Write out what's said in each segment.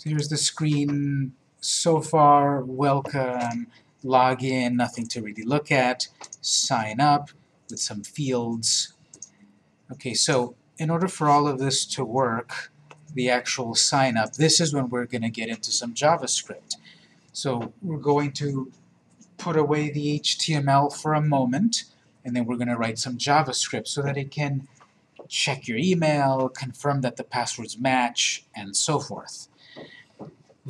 So here's the screen so far, welcome, log in, nothing to really look at, sign up with some fields. Okay, so in order for all of this to work, the actual sign up, this is when we're going to get into some JavaScript. So we're going to put away the HTML for a moment, and then we're going to write some JavaScript so that it can check your email, confirm that the passwords match, and so forth.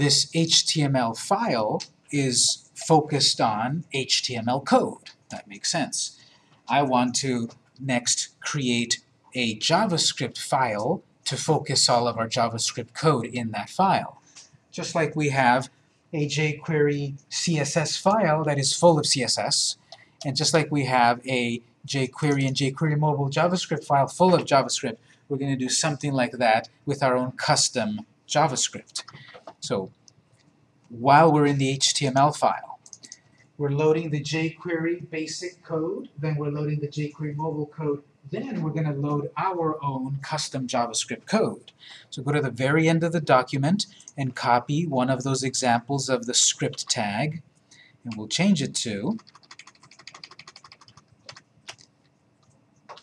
This HTML file is focused on HTML code. That makes sense. I want to next create a JavaScript file to focus all of our JavaScript code in that file. Just like we have a jQuery CSS file that is full of CSS, and just like we have a jQuery and jQuery mobile JavaScript file full of JavaScript, we're going to do something like that with our own custom JavaScript. So while we're in the HTML file, we're loading the jQuery basic code, then we're loading the jQuery mobile code, then we're going to load our own custom JavaScript code. So go to the very end of the document and copy one of those examples of the script tag, and we'll change it to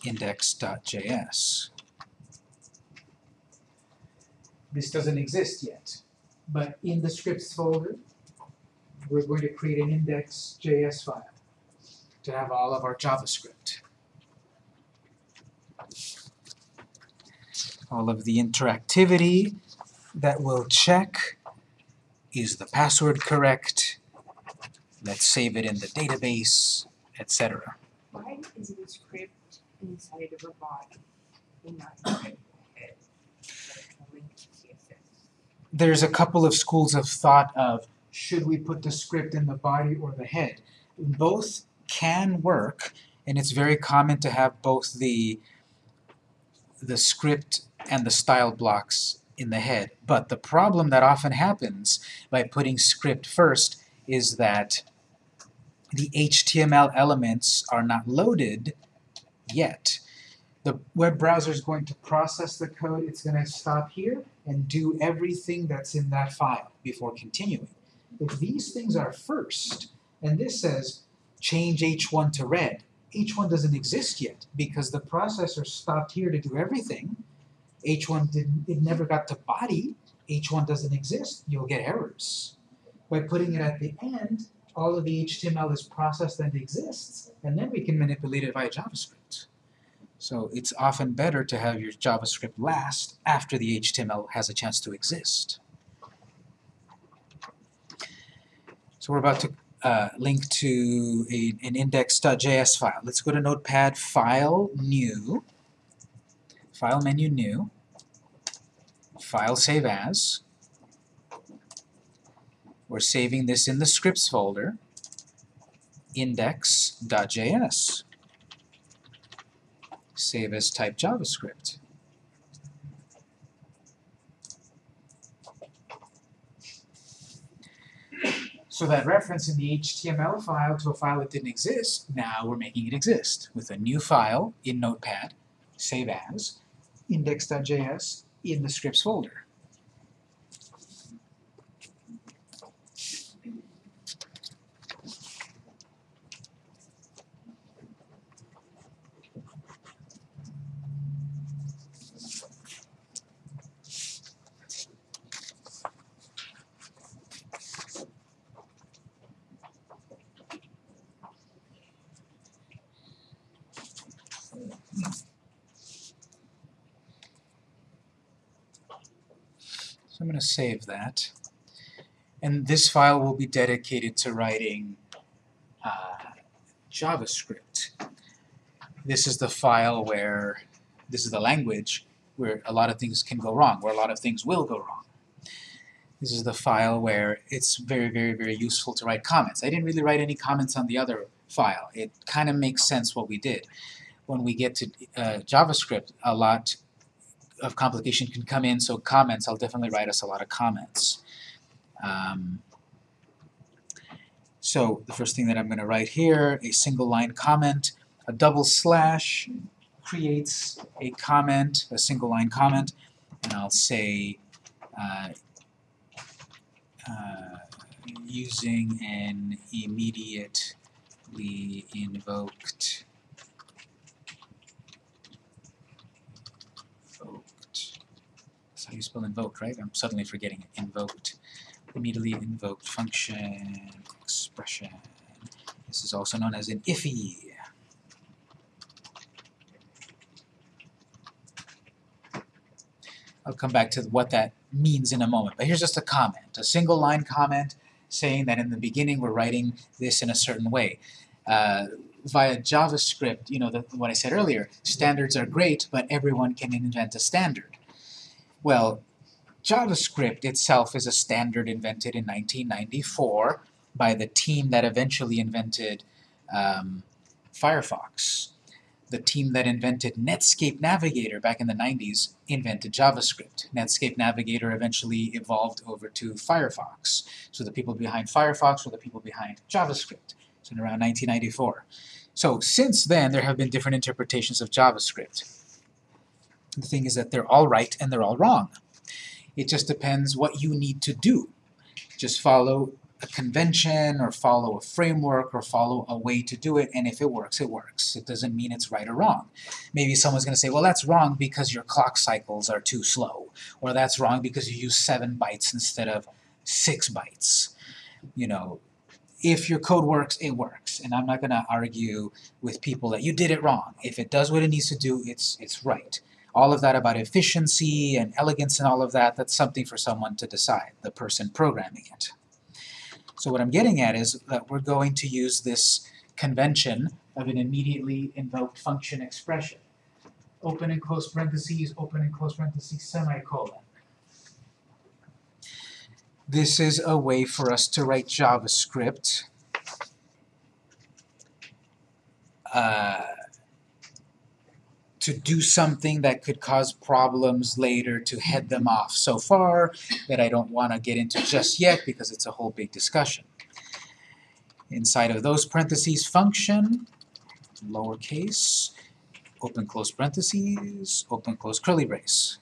index.js. This doesn't exist yet, but in the scripts folder, we're going to create an index.js file to have all of our JavaScript. All of the interactivity that will check is the password correct, let's save it in the database, etc. Why is a script inside of a body and not inside of a head? Like a link to CSS? There's a couple of schools of thought of should we put the script in the body or the head. Both can work, and it's very common to have both the the script and the style blocks in the head. But the problem that often happens by putting script first is that the HTML elements are not loaded yet. The web browser is going to process the code, it's going to stop here and do everything that's in that file before continuing. If these things are first, and this says change h1 to red, h1 doesn't exist yet because the processor stopped here to do everything. h1 didn't, it never got to body, h1 doesn't exist, you'll get errors. By putting it at the end, all of the HTML is processed and exists, and then we can manipulate it via JavaScript. So it's often better to have your JavaScript last after the HTML has a chance to exist. So we're about to uh, link to a, an index.js file. Let's go to Notepad, File, New, File menu, New, File, Save As. We're saving this in the scripts folder, index.js. Save as type JavaScript. So that reference in the HTML file to a file that didn't exist, now we're making it exist with a new file in Notepad, save as, index.js in the scripts folder. Save that. And this file will be dedicated to writing uh, JavaScript. This is the file where, this is the language where a lot of things can go wrong, where a lot of things will go wrong. This is the file where it's very, very, very useful to write comments. I didn't really write any comments on the other file. It kind of makes sense what we did. When we get to uh, JavaScript, a lot of complication can come in, so comments, I'll definitely write us a lot of comments. Um, so the first thing that I'm going to write here, a single line comment, a double slash creates a comment, a single line comment, and I'll say uh, uh, using an immediately invoked invoked. That's how do you spell invoked, right? I'm suddenly forgetting it. Invoked. Immediately invoked function expression. This is also known as an IIFE. I'll come back to what that means in a moment. But here's just a comment, a single line comment saying that in the beginning we're writing this in a certain way. Uh, via JavaScript, you know, the, what I said earlier, standards are great, but everyone can invent a standard. Well, JavaScript itself is a standard invented in 1994 by the team that eventually invented um, Firefox. The team that invented Netscape Navigator back in the 90s invented JavaScript. Netscape Navigator eventually evolved over to Firefox. So the people behind Firefox were the people behind JavaScript. So in around 1994. So since then, there have been different interpretations of JavaScript. The thing is that they're all right and they're all wrong. It just depends what you need to do. Just follow a convention or follow a framework or follow a way to do it, and if it works, it works. It doesn't mean it's right or wrong. Maybe someone's going to say, well, that's wrong because your clock cycles are too slow, or that's wrong because you use 7 bytes instead of 6 bytes. You know, if your code works, it works, and I'm not going to argue with people that you did it wrong. If it does what it needs to do, it's, it's right. All of that about efficiency and elegance and all of that, that's something for someone to decide, the person programming it. So what I'm getting at is that we're going to use this convention of an immediately invoked function expression. Open and close parentheses, open and close parentheses, semicolon. This is a way for us to write JavaScript uh, to do something that could cause problems later to head them off so far that I don't want to get into just yet because it's a whole big discussion. Inside of those parentheses function, lowercase, open close parentheses, open close curly brace.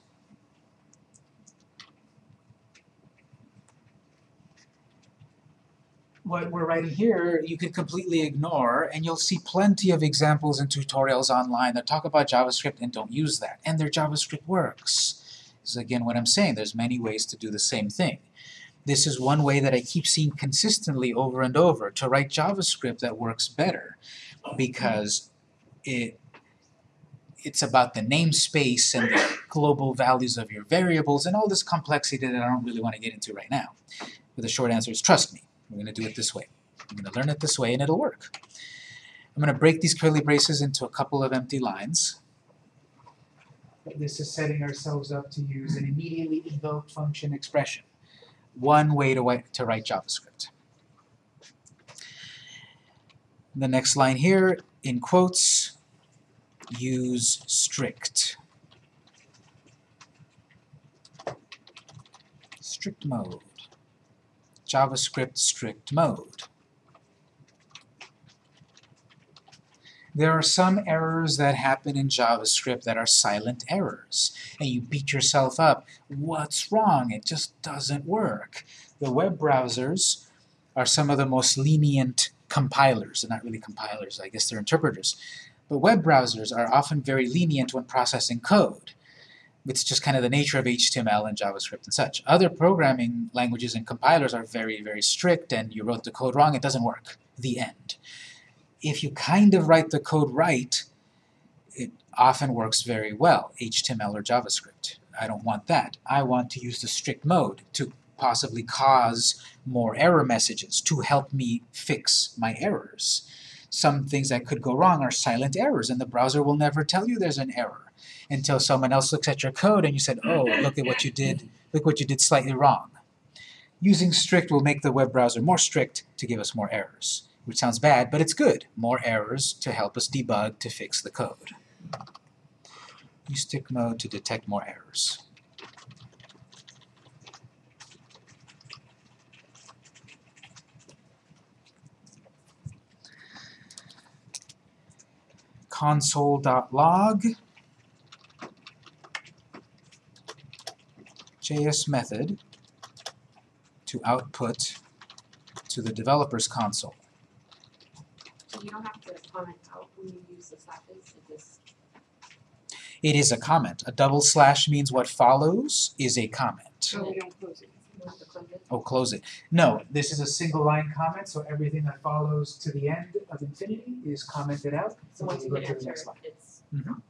What we're writing here you can completely ignore, and you'll see plenty of examples and tutorials online that talk about JavaScript and don't use that. And their JavaScript works. This is again what I'm saying, there's many ways to do the same thing. This is one way that I keep seeing consistently over and over, to write JavaScript that works better, because it it's about the namespace and the global values of your variables and all this complexity that I don't really want to get into right now. But the short answer is trust me. We're going to do it this way. I'm going to learn it this way and it'll work. I'm going to break these curly braces into a couple of empty lines. This is setting ourselves up to use an immediately invoked function expression. One way to, to write JavaScript. The next line here, in quotes, use strict. Strict mode. JavaScript strict mode. There are some errors that happen in JavaScript that are silent errors, and you beat yourself up. What's wrong? It just doesn't work. The web browsers are some of the most lenient compilers. They're not really compilers, I guess they're interpreters. But web browsers are often very lenient when processing code it's just kind of the nature of HTML and JavaScript and such. Other programming languages and compilers are very, very strict, and you wrote the code wrong, it doesn't work. The end. If you kind of write the code right, it often works very well, HTML or JavaScript. I don't want that. I want to use the strict mode to possibly cause more error messages to help me fix my errors. Some things that could go wrong are silent errors, and the browser will never tell you there's an error until someone else looks at your code and you said, oh, look at what you did, look what you did slightly wrong. Using strict will make the web browser more strict to give us more errors, which sounds bad, but it's good. More errors to help us debug to fix the code. Use strict mode to detect more errors. console.log JS method to output to the developer's console. So you don't have to comment out when you use the slashes, it just, It is a comment. A double slash means what follows is a comment. so we don't close it, you have to close it. Oh, close it. No, this is a single line comment, so everything that follows to the end of infinity is commented out. So once you Go hit to the next line. it's, Mhm.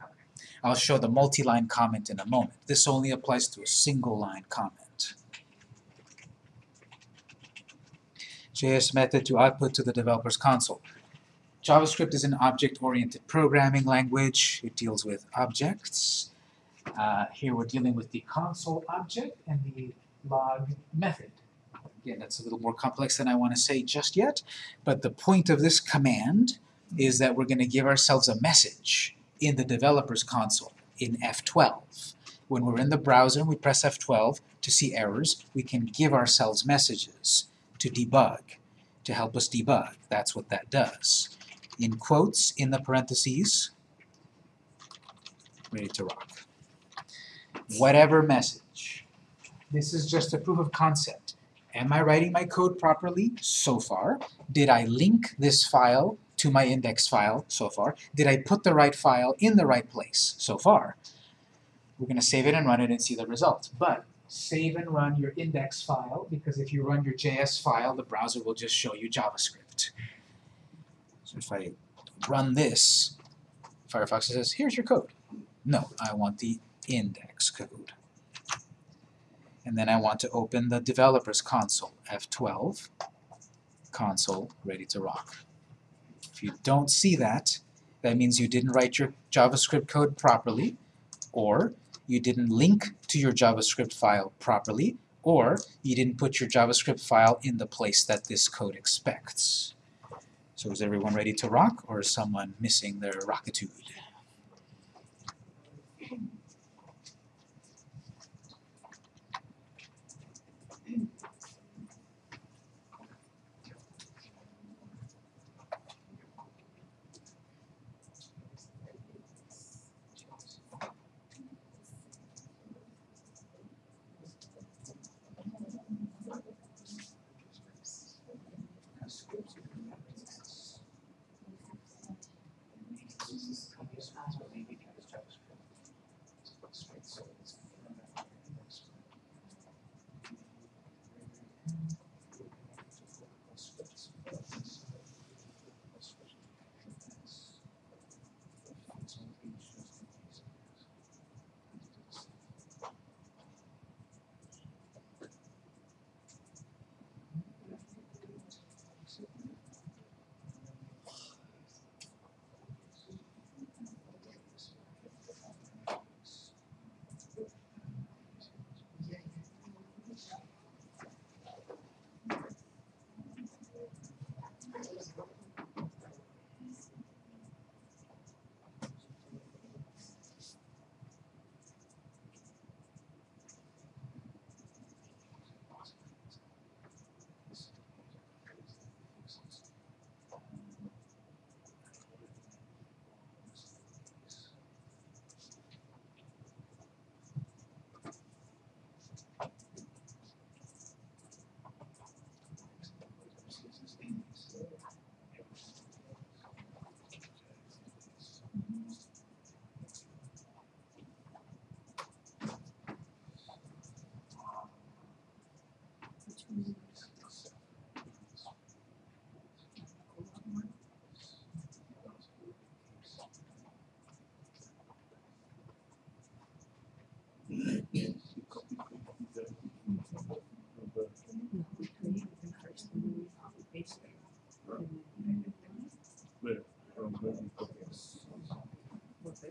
I'll show the multi-line comment in a moment. This only applies to a single line comment. JS method to output to the developer's console. JavaScript is an object-oriented programming language. It deals with objects. Uh, here we're dealing with the console object and the log method. Again, that's a little more complex than I want to say just yet, but the point of this command is that we're going to give ourselves a message in the developer's console in F12. When we're in the browser and we press F12 to see errors, we can give ourselves messages to debug, to help us debug. That's what that does. In quotes, in the parentheses, ready to rock. Whatever message. This is just a proof of concept. Am I writing my code properly so far? Did I link this file to my index file so far? Did I put the right file in the right place so far? We're going to save it and run it and see the result. But save and run your index file because if you run your JS file, the browser will just show you JavaScript. So if I run this, Firefox says, here's your code. No, I want the index code. And then I want to open the developer's console, F12, console, ready to rock. If you don't see that, that means you didn't write your JavaScript code properly, or you didn't link to your JavaScript file properly, or you didn't put your JavaScript file in the place that this code expects. So is everyone ready to rock, or is someone missing their rockitude?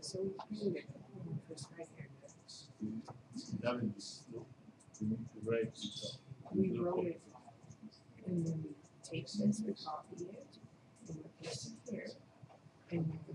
So first right here no, you need to write it up. We wrote it, and then we take this, we copy it, and paste it here. And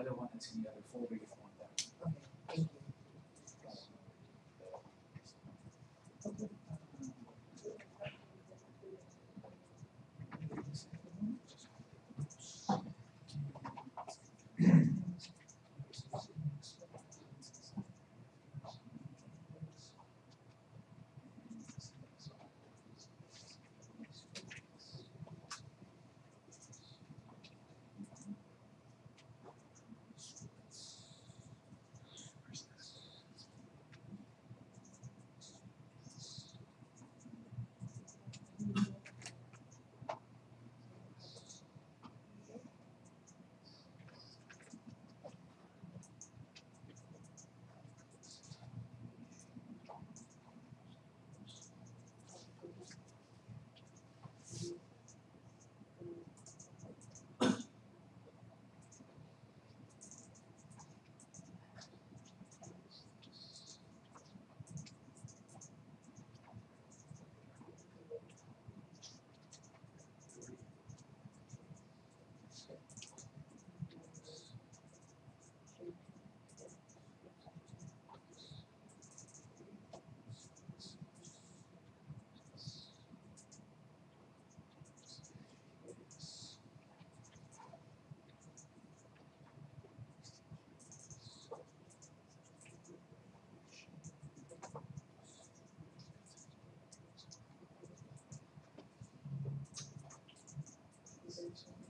other one that's in the other folder, you conversation.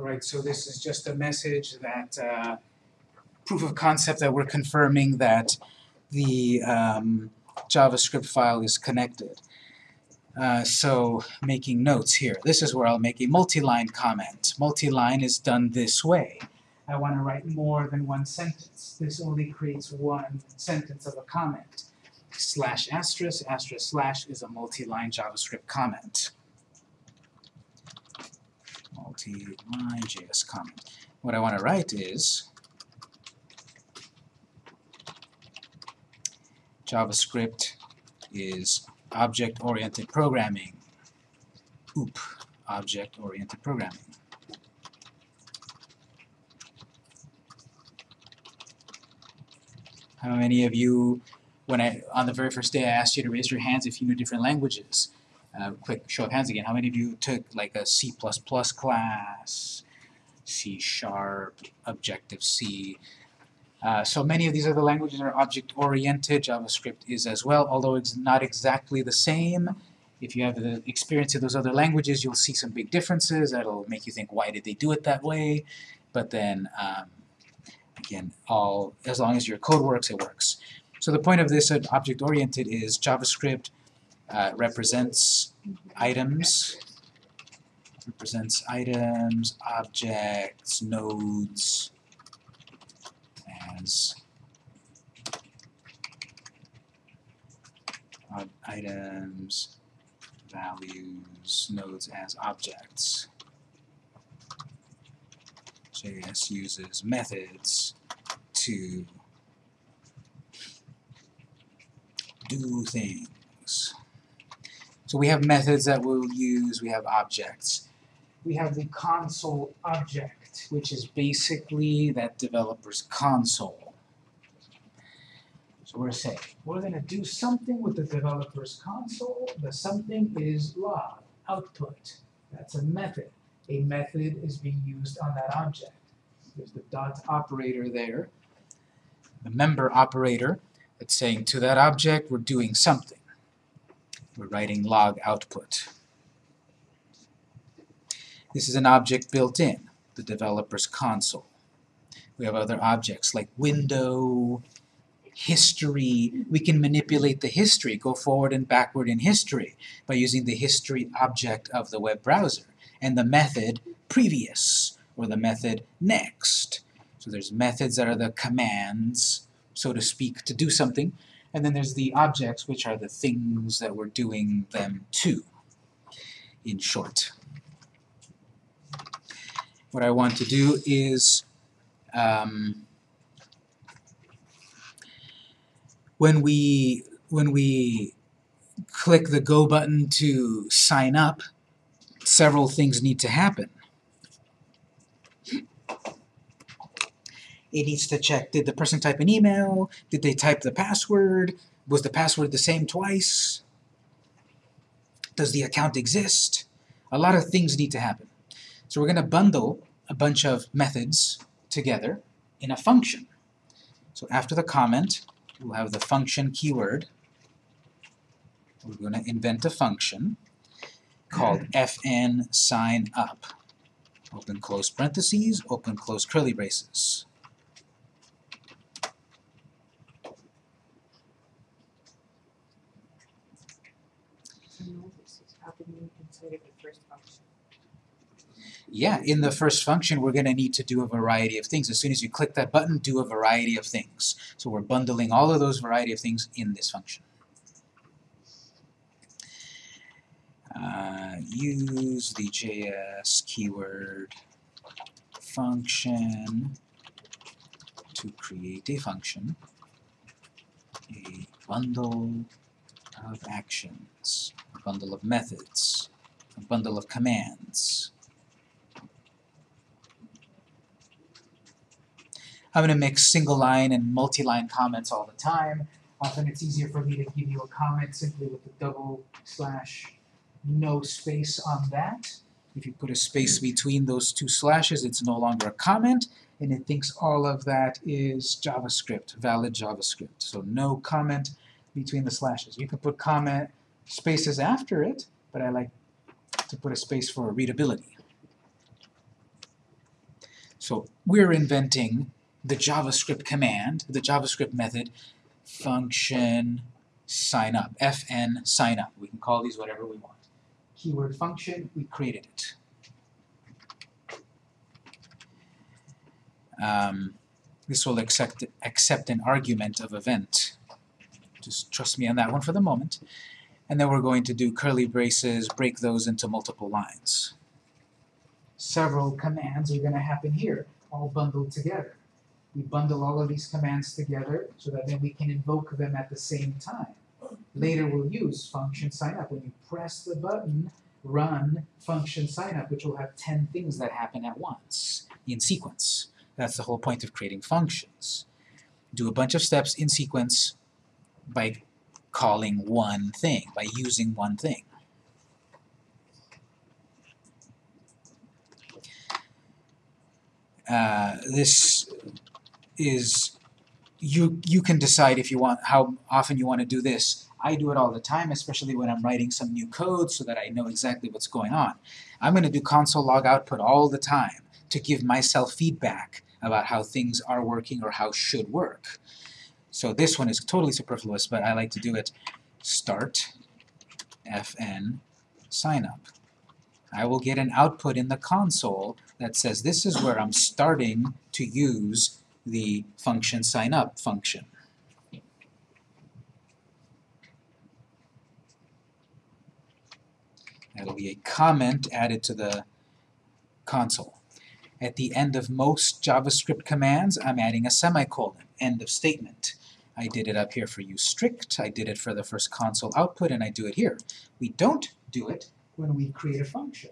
Right, so this is just a message that, uh, proof of concept that we're confirming that the um, JavaScript file is connected. Uh, so, making notes here. This is where I'll make a multi-line comment. Multi-line is done this way. I want to write more than one sentence. This only creates one sentence of a comment. Slash asterisk, asterisk slash is a multi-line JavaScript comment. Multi-line JS comment. What I want to write is JavaScript is object-oriented programming. OOP, object-oriented programming. How many of you, when I, on the very first day I asked you to raise your hands if you knew different languages, uh, quick show of hands again, how many of you took like a C++ class, C Sharp, Objective-C, uh, so many of these other languages are object-oriented. JavaScript is as well, although it's not exactly the same. If you have the experience of those other languages, you'll see some big differences. That'll make you think, why did they do it that way? But then, um, again, all as long as your code works, it works. So the point of this uh, object-oriented is JavaScript uh, represents items, represents items, objects, nodes, as items, values, nodes as objects. JS uses methods to do things. So we have methods that we'll use, we have objects. We have the console object, which is basically that developer's console. So we're saying, we're going to do something with the developer's console. The something is log, output. That's a method. A method is being used on that object. There's the dot operator there, the member operator that's saying to that object we're doing something. We're writing log output. This is an object built in, the developer's console. We have other objects like window, history. We can manipulate the history, go forward and backward in history by using the history object of the web browser and the method previous or the method next. So there's methods that are the commands, so to speak, to do something, and then there's the objects, which are the things that we're doing them to, in short. What I want to do is um, when we when we click the go button to sign up, several things need to happen. It needs to check, did the person type an email? Did they type the password? Was the password the same twice? Does the account exist? A lot of things need to happen. So we're going to bundle a bunch of methods together in a function. So after the comment, we'll have the function keyword. We're going to invent a function called fn sign up. Open close parentheses, open close curly braces. So now this is happening inside of the first function. Yeah, in the first function, we're going to need to do a variety of things. As soon as you click that button, do a variety of things. So we're bundling all of those variety of things in this function. Uh, use the JS keyword function to create a function, a bundle of actions, a bundle of methods, a bundle of commands. I'm going to mix single line and multi-line comments all the time. Often it's easier for me to give you a comment simply with a double slash no space on that. If you put a space between those two slashes, it's no longer a comment, and it thinks all of that is JavaScript, valid JavaScript. So no comment between the slashes. You can put comment spaces after it, but I like to put a space for readability. So we're inventing the JavaScript command, the JavaScript method, function sign up, fn sign up. We can call these whatever we want. Keyword function, we created it. Um, this will accept, accept an argument of event. Just trust me on that one for the moment. And then we're going to do curly braces, break those into multiple lines. Several commands are going to happen here, all bundled together. We bundle all of these commands together so that then we can invoke them at the same time. Later we'll use function sign up. When you press the button, run function sign up, which will have 10 things that happen at once in sequence. That's the whole point of creating functions. Do a bunch of steps in sequence by calling one thing, by using one thing. Uh, this is you you can decide if you want how often you want to do this. I do it all the time, especially when I'm writing some new code so that I know exactly what's going on. I'm going to do console log output all the time to give myself feedback about how things are working or how should work. So this one is totally superfluous, but I like to do it start fn sign up. I will get an output in the console that says this is where I'm starting to use the function sign up function. That'll be a comment added to the console. At the end of most JavaScript commands, I'm adding a semicolon, end of statement. I did it up here for use strict, I did it for the first console output, and I do it here. We don't do it when we create a function.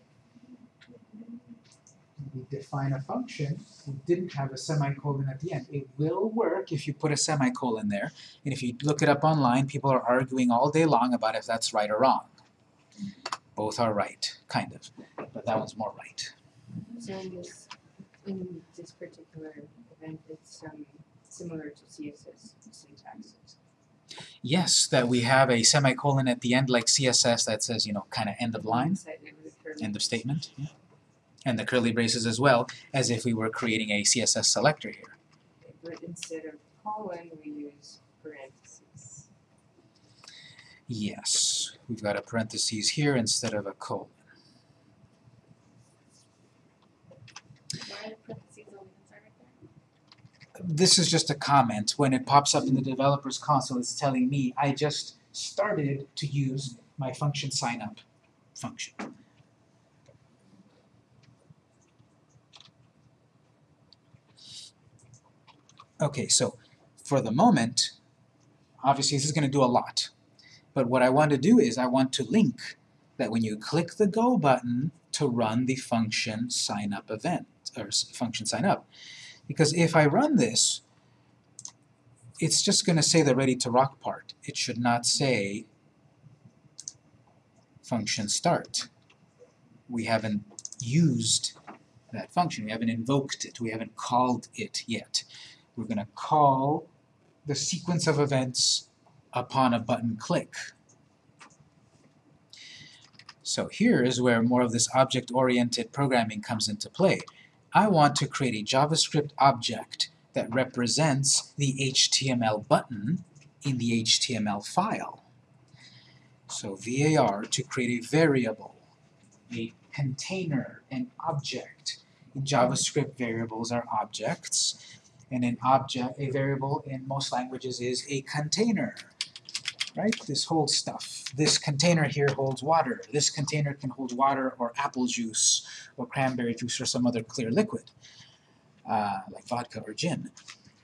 We define a function, we didn't have a semicolon at the end. It will work if you put a semicolon there, and if you look it up online, people are arguing all day long about if that's right or wrong. Both are right, kind of, but that one's more right. So in this, in this particular event, it's um, similar to CSS syntaxes. Yes, that we have a semicolon at the end like CSS that says, you know, kind of end of line, Side note with curly end of statement. Yeah. And the curly braces as well, as if we were creating a CSS selector here. But instead of colon, we use parentheses. Yes, we've got a parentheses here instead of a colon. Why are the parentheses only inside right there? This is just a comment. When it pops up in the developer's console, it's telling me I just started to use my function sign up function. Okay, so for the moment, obviously this is going to do a lot. But what I want to do is I want to link that when you click the go button to run the function sign up event, or function sign up. Because if I run this, it's just going to say the ready to rock part. It should not say function start. We haven't used that function. We haven't invoked it. We haven't called it yet. We're going to call the sequence of events upon a button click. So here is where more of this object-oriented programming comes into play. I want to create a JavaScript object that represents the HTML button in the HTML file. So VAR to create a variable, a container, an object. In JavaScript, variables are objects, and an object, a variable in most languages is a container. Right? This holds stuff. This container here holds water. This container can hold water or apple juice or cranberry juice or some other clear liquid, uh, like vodka or gin.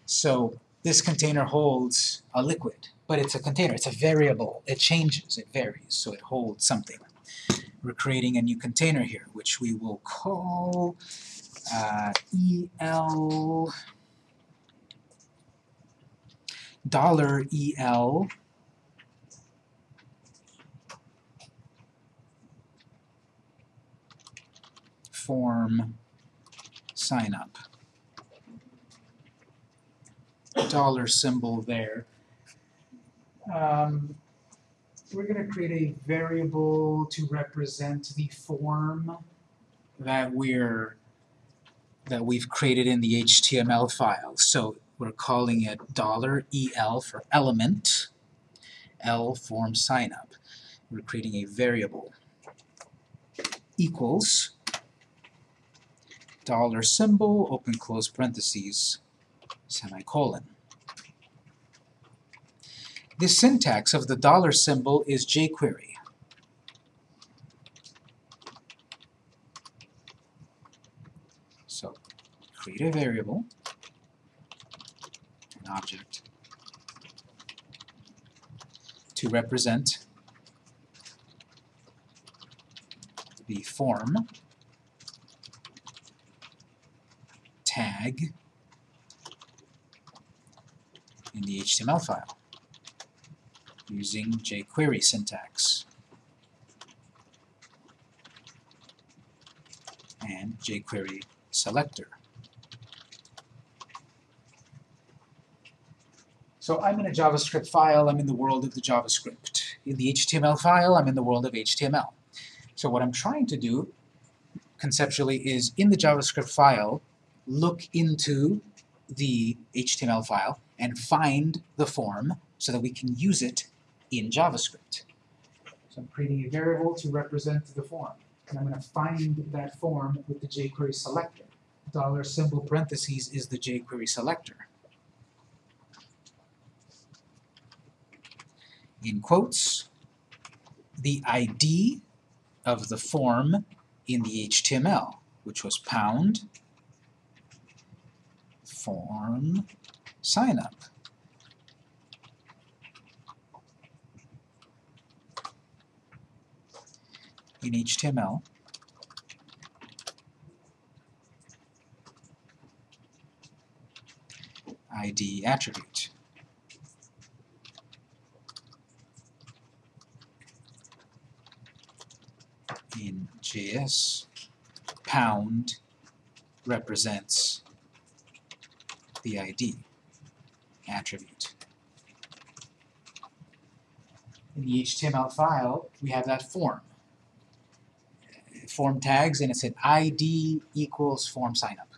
So this container holds a liquid, but it's a container, it's a variable. It changes, it varies, so it holds something. We're creating a new container here, which we will call uh, EL dollar EL form sign up. Dollar symbol there. Um, we're going to create a variable to represent the form that we're that we've created in the HTML file. So we're calling it dollar $EL for element, L form signup. We're creating a variable equals dollar symbol, open close parentheses, semicolon. The syntax of the dollar symbol is jQuery. So create a variable, an object, to represent the form tag in the HTML file using jQuery syntax and jQuery selector. So I'm in a JavaScript file, I'm in the world of the JavaScript. In the HTML file, I'm in the world of HTML. So what I'm trying to do conceptually is in the JavaScript file, look into the HTML file and find the form so that we can use it in JavaScript. So I'm creating a variable to represent the form. And I'm going to find that form with the jQuery selector. Dollar symbol parentheses is the jQuery selector. In quotes, the ID of the form in the HTML, which was pound form sign up. In HTML, ID attribute. In JS, pound represents the ID attribute. In the HTML file, we have that form. Form tags, and it said ID equals form signup.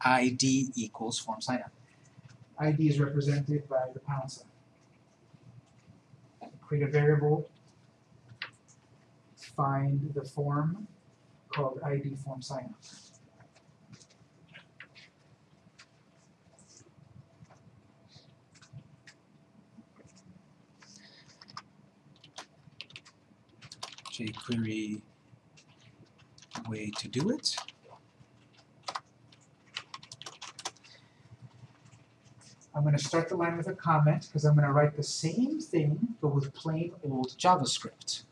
ID equals form signup. ID is represented by the pound sign. Create a variable, find the form called ID form signup. jQuery way to do it. I'm going to start the line with a comment because I'm going to write the same thing but with plain old JavaScript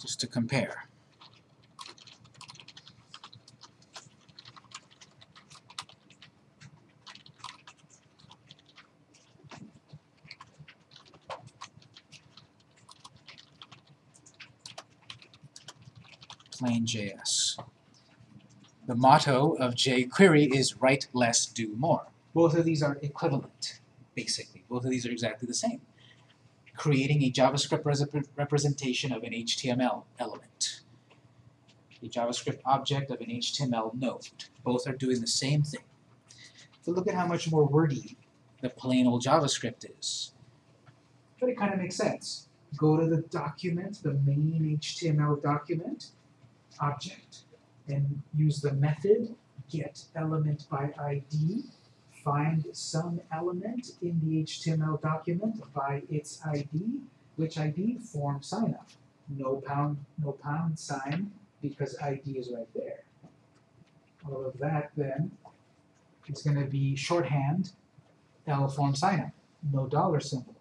just to compare. Plain JS. The motto of jQuery is write less, do more. Both of these are equivalent, basically. Both of these are exactly the same. Creating a JavaScript rep representation of an HTML element. A JavaScript object of an HTML node. Both are doing the same thing. But look at how much more wordy the plain old JavaScript is. But it kind of makes sense. Go to the document, the main HTML document, object, and use the method get element by ID find some element in the HTML document by its ID. Which ID? Form signup. No pound, no pound sign because ID is right there. All of that then is going to be shorthand L form signup. No dollar symbol.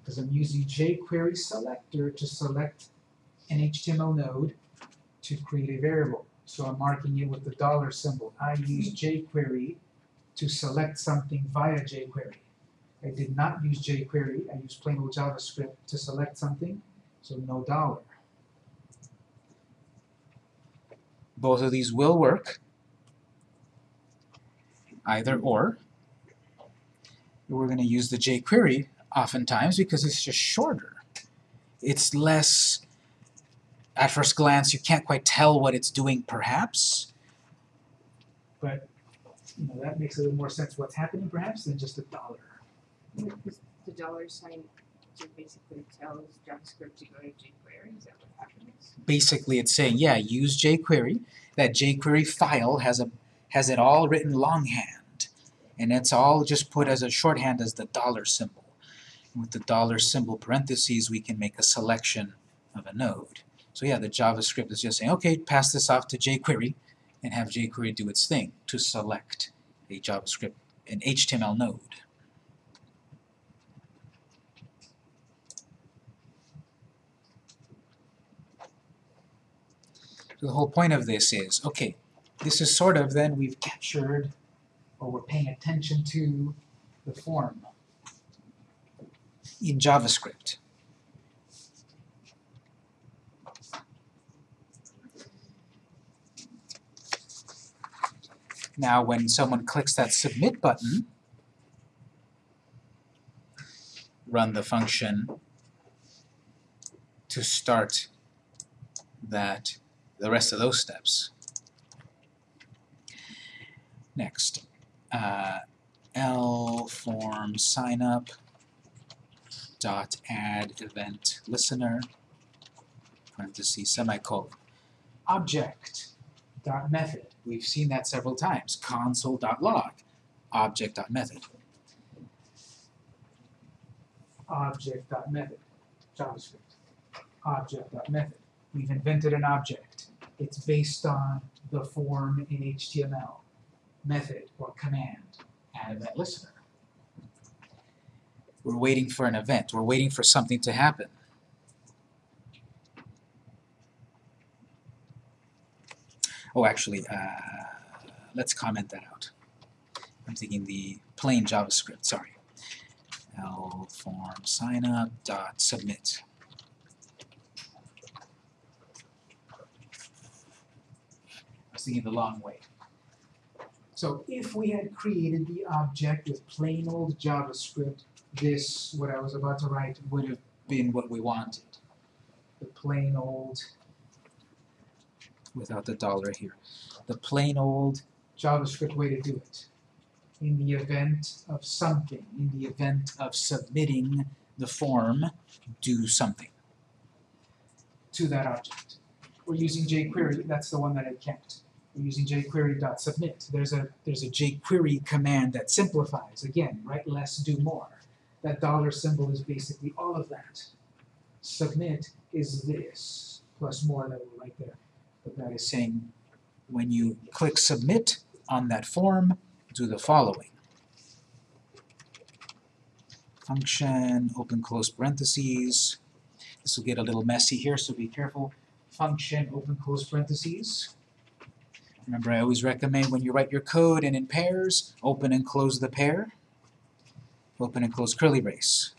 Because I'm using jQuery selector to select an HTML node to create a variable. So I'm marking it with the dollar symbol. I use jQuery to select something via jQuery. I did not use jQuery, I used plain old JavaScript to select something, so no dollar. Both of these will work, either or. We're going to use the jQuery oftentimes because it's just shorter. It's less, at first glance, you can't quite tell what it's doing perhaps, but, you know, that makes a little more sense what's happening perhaps than just a dollar. Because the dollar sign just basically tells JavaScript to go to jQuery, is that what happens? Basically, it's saying, yeah, use jQuery. That jQuery file has a has it all written longhand, and it's all just put as a shorthand as the dollar symbol. With the dollar symbol parentheses, we can make a selection of a node. So yeah, the JavaScript is just saying, okay, pass this off to jQuery, and have jQuery do its thing to select a JavaScript, an HTML node. So the whole point of this is, okay, this is sort of then we've captured or we're paying attention to the form in JavaScript. Now when someone clicks that submit button, run the function to start that the rest of those steps. Next, uh, L form sign up dot add event listener parentheses semicolon object dot method. We've seen that several times. Console dot log object dot method. Object dot method JavaScript object dot method. We've invented an object. It's based on the form in HTML method or command add event listener. We're waiting for an event. We're waiting for something to happen. Oh, actually, uh, let's comment that out. I'm thinking the plain JavaScript, sorry. L form signup dot submit. I was thinking the long way. So if we had created the object with plain old JavaScript, this, what I was about to write, would have been what we wanted. The plain old, without the dollar here, the plain old JavaScript way to do it. In the event of something, in the event of submitting the form, do something to that object. We're using jQuery, that's the one that I kept. We're using jQuery.submit. There's a there's a jQuery command that simplifies. Again, write less, do more. That dollar symbol is basically all of that. Submit is this, plus more that will right there. But that is saying when you click submit on that form, do the following. Function, open close parentheses. This will get a little messy here, so be careful. Function, open close parentheses. Remember, I always recommend when you write your code and in pairs, open and close the pair. Open and close curly brace.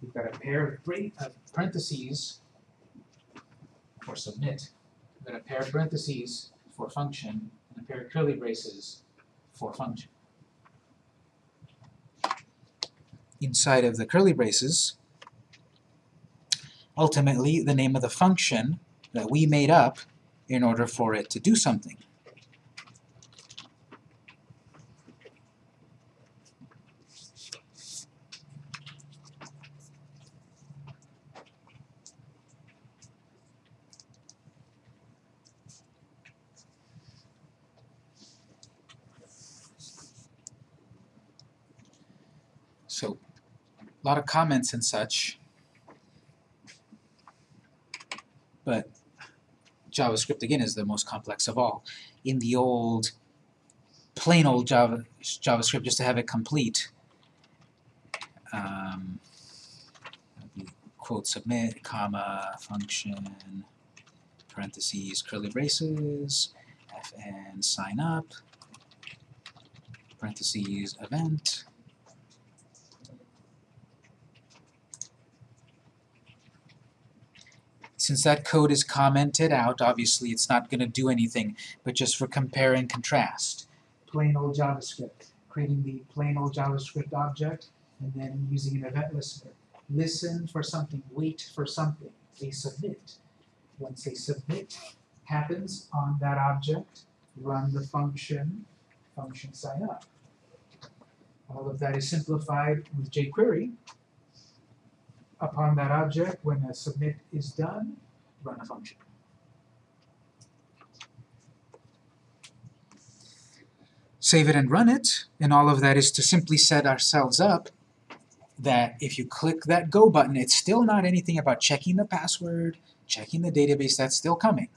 We've got a pair of of uh, parentheses for submit. Got a pair of parentheses for function, and a pair of curly braces for function. Inside of the curly braces, ultimately the name of the function that we made up in order for it to do something. So, a lot of comments and such, but JavaScript again is the most complex of all. In the old, plain old Java, JavaScript, just to have it complete, um, quote submit, comma, function, parentheses, curly braces, fn sign up, parentheses, event, Since that code is commented out, obviously it's not going to do anything, but just for compare and contrast. Plain old JavaScript, creating the plain old JavaScript object, and then using an event listener. Listen for something, wait for something, they submit. Once they submit, happens on that object, run the function, function sign up. All of that is simplified with jQuery. Upon that object, when a submit is done, run a function. Save it and run it, and all of that is to simply set ourselves up that if you click that go button, it's still not anything about checking the password, checking the database, that's still coming.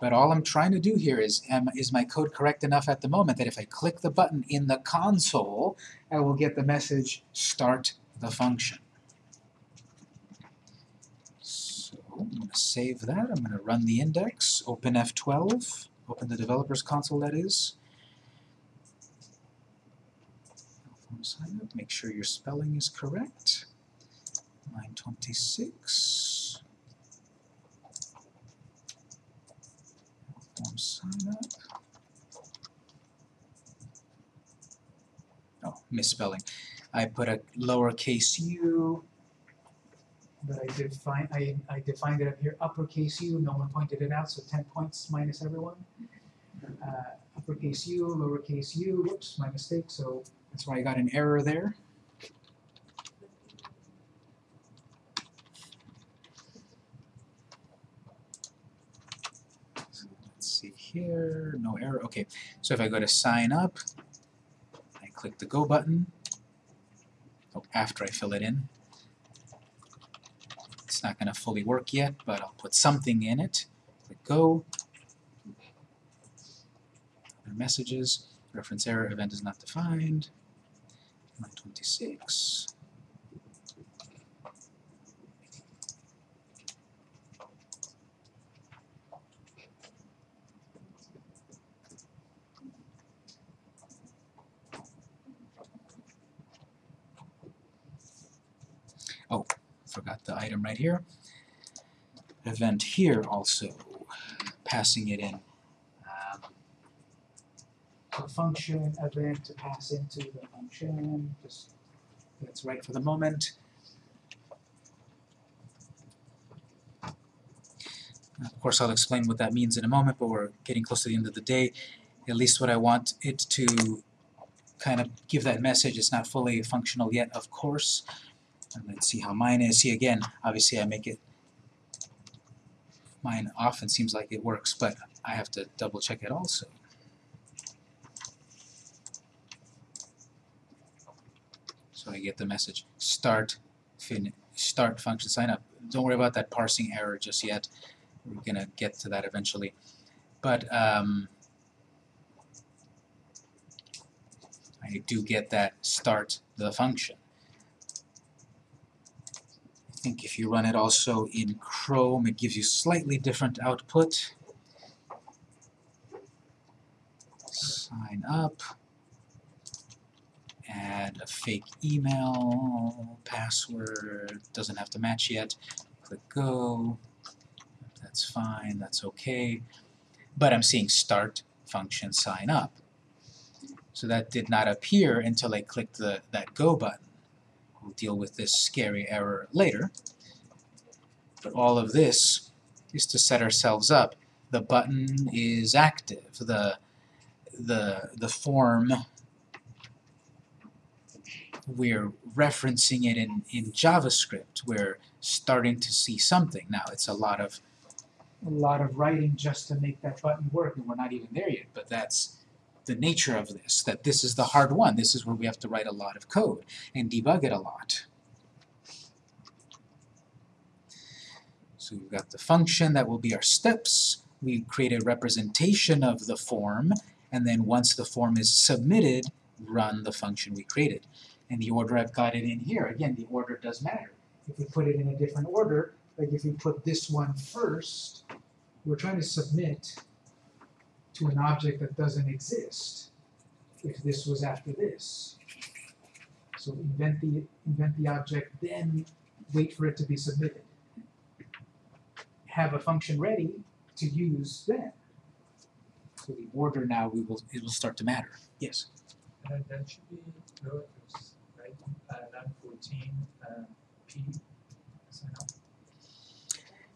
But all I'm trying to do here is, am, is my code correct enough at the moment that if I click the button in the console, I will get the message, start the function. So I'm going to save that, I'm going to run the index, open F12, open the developer's console that is. Sign up, make sure your spelling is correct. Line 26. Form sign up. Oh, misspelling. I put a lowercase u, but I define I, I defined it up here uppercase u. No one pointed it out, so 10 points minus everyone. Uh, uppercase u, lowercase u. Whoops, my mistake. So that's why I got an error there. Let's see here, no error. Okay, so if I go to sign up, I click the go button. Oh, after I fill it in. It's not going to fully work yet, but I'll put something in it. Click Go. Other messages. Reference error event is not defined. 26. Right here. Event here also, passing it in. Um, function event to pass into the function, just that's right for the moment. Of course, I'll explain what that means in a moment, but we're getting close to the end of the day. At least what I want it to kind of give that message. It's not fully functional yet, of course. And let's see how mine is. See, again, obviously I make it mine often seems like it works, but I have to double check it also. So I get the message start fin start function sign up. Don't worry about that parsing error just yet. We're gonna get to that eventually. But um, I do get that start the function. I think if you run it also in Chrome, it gives you slightly different output. Sign up add a fake email, password, doesn't have to match yet. Click go, that's fine, that's okay. But I'm seeing start function sign up. So that did not appear until I clicked the, that go button. We'll deal with this scary error later. But all of this is to set ourselves up. The button is active. The, the, the form we're referencing it in, in JavaScript. We're starting to see something. Now it's a lot of a lot of writing just to make that button work, and we're not even there yet, but that's the nature of this, that this is the hard one. This is where we have to write a lot of code and debug it a lot. So we've got the function that will be our steps. We create a representation of the form, and then once the form is submitted, run the function we created. And the order I've got it in here, again, the order does matter. If we put it in a different order, like if we put this one first, we're trying to submit to an object that doesn't exist if this was after this. So invent the, invent the object, then wait for it to be submitted. Have a function ready to use then. So the order now, we will, it will start to matter. Yes? And that should be lowercase, right? Uh, line fourteen, uh, P.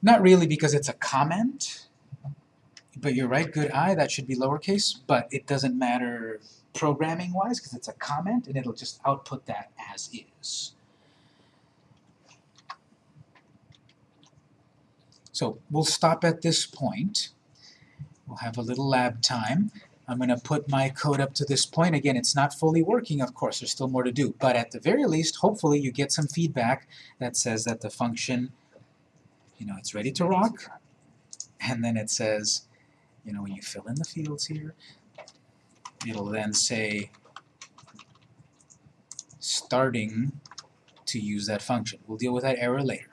Not really because it's a comment. But you're right, good eye, that should be lowercase, but it doesn't matter programming wise because it's a comment and it'll just output that as is. So we'll stop at this point. We'll have a little lab time. I'm going to put my code up to this point. Again, it's not fully working, of course, there's still more to do. But at the very least, hopefully you get some feedback that says that the function, you know, it's ready to rock. And then it says, you know, when you fill in the fields here, it'll then say starting to use that function. We'll deal with that error later.